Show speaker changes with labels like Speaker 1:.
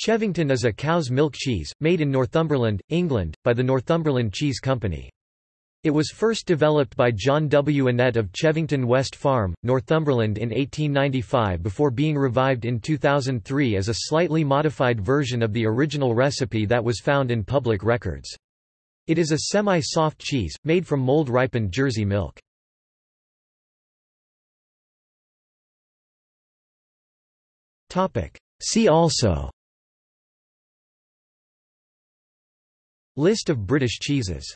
Speaker 1: Chevington is a cow's milk cheese, made in Northumberland, England, by the Northumberland Cheese Company. It was first developed by John W. Annett of Chevington West Farm, Northumberland in 1895 before being revived in 2003 as a slightly modified version of the original recipe that was found in public records. It is a semi-soft cheese, made from mold-ripened Jersey milk. See also List of British cheeses